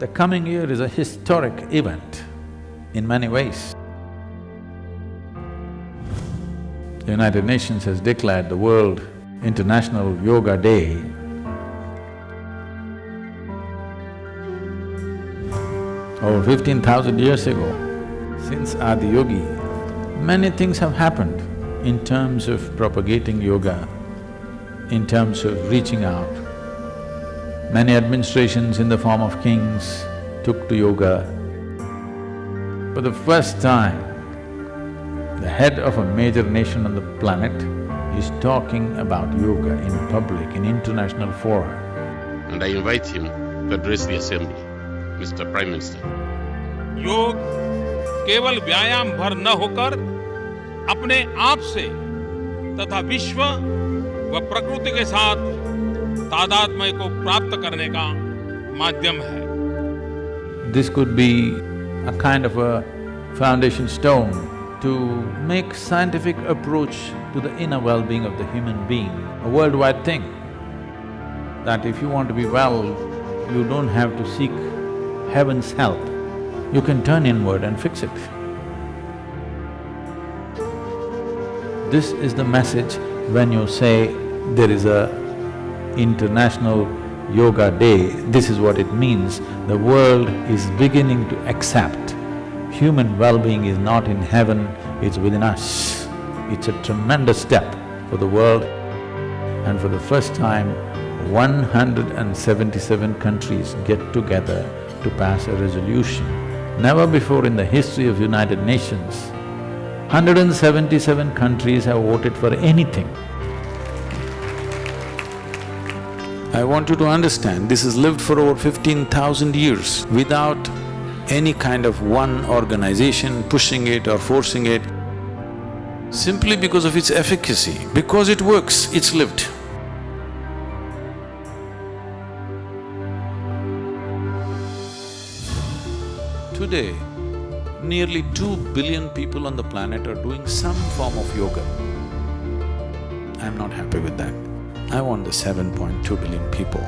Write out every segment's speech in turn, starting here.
The coming year is a historic event in many ways. The United Nations has declared the World International Yoga Day over fifteen thousand years ago. Since Adiyogi, many things have happened in terms of propagating yoga, in terms of reaching out. Many administrations in the form of kings took to yoga. For the first time, the head of a major nation on the planet is talking about yoga in public, in international fora. and I invite him to address the assembly. Mr. Prime Minister. योग केवल व्यायाम भर न होकर अपने आप से तथा विश्व व प्रकृति के साथ तादात्म्य को प्राप्त करने का माध्यम है This could be a kind of a foundation stone to make scientific approach to the inner well-being of the human being, a worldwide thing. That if you want to be well, you don't have to seek heaven's help, you can turn inward and fix it. This is the message when you say there is a international yoga day, this is what it means. The world is beginning to accept human well-being is not in heaven, it's within us. It's a tremendous step for the world and for the first time, 177 countries get together to pass a resolution. Never before in the history of United Nations, 177 countries have voted for anything. I want you to understand, this has lived for over fifteen thousand years without any kind of one organization pushing it or forcing it, simply because of its efficacy, because it works, it's lived. Today, nearly two billion people on the planet are doing some form of yoga. I'm not happy with that. I want the 7.2 billion people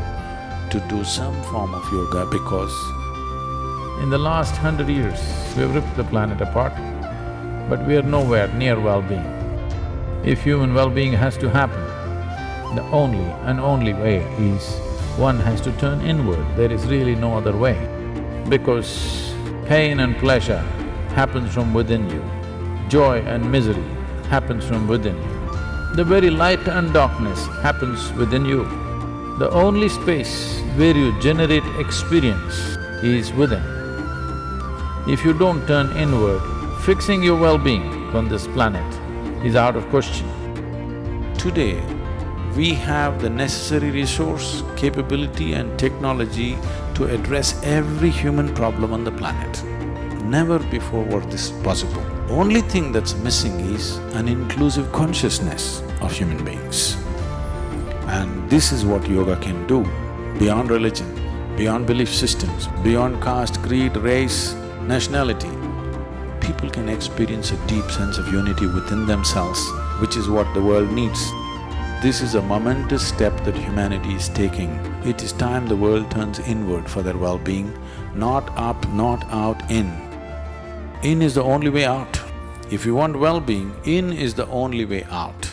to do some form of yoga because in the last hundred years, we've ripped the planet apart, but we are nowhere near well-being. If human well-being has to happen, the only and only way is one has to turn inward, there is really no other way. Because pain and pleasure happens from within you, joy and misery happens from within you. The very light and darkness happens within you. The only space where you generate experience is within. If you don't turn inward, fixing your well-being on this planet is out of question. Today, we have the necessary resource, capability and technology to address every human problem on the planet. Never before was this possible. Only thing that's missing is an inclusive consciousness of human beings. And this is what yoga can do, beyond religion, beyond belief systems, beyond caste, creed, race, nationality. People can experience a deep sense of unity within themselves, which is what the world needs. This is a momentous step that humanity is taking. It is time the world turns inward for their well-being, not up, not out, in. In is the only way out. If you want well-being, in is the only way out.